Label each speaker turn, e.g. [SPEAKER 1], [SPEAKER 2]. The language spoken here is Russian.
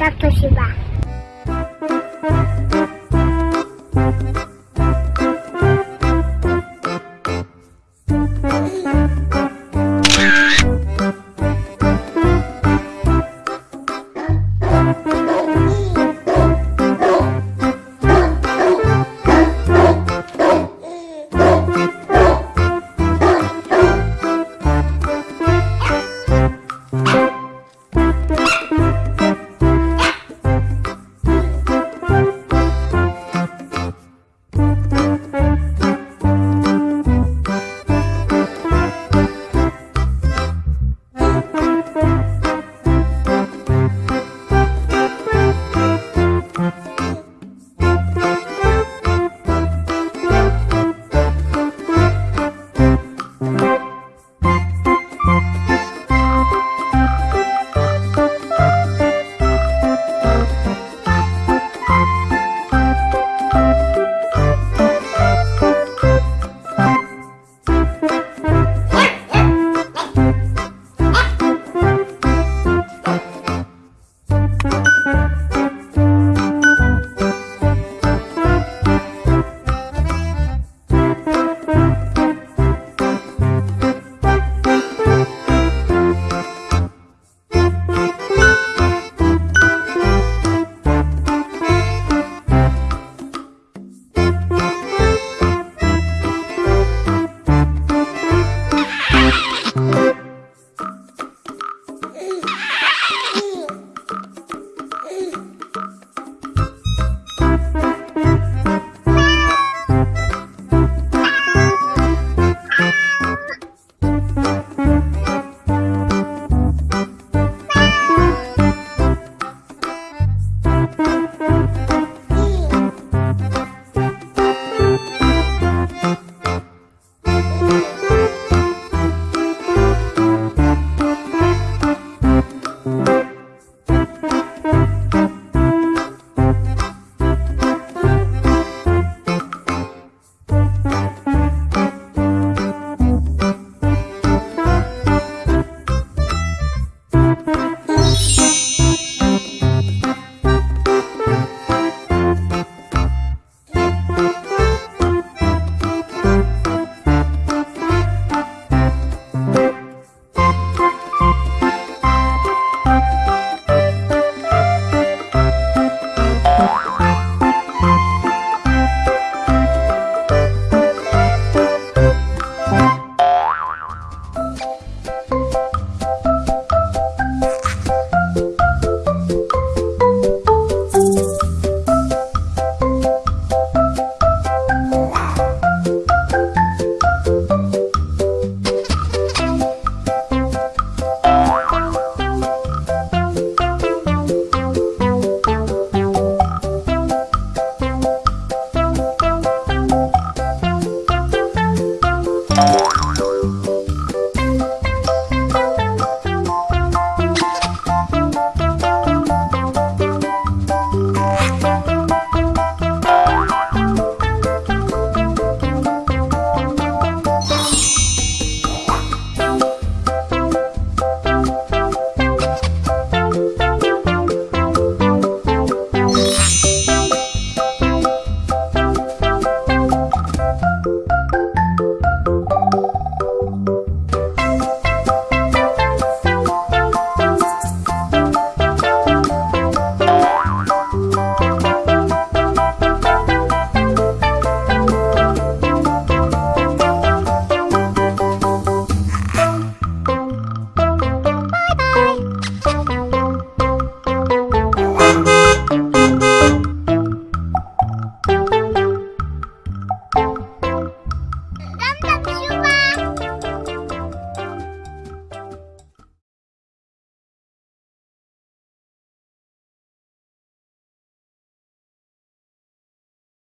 [SPEAKER 1] Так спасибо.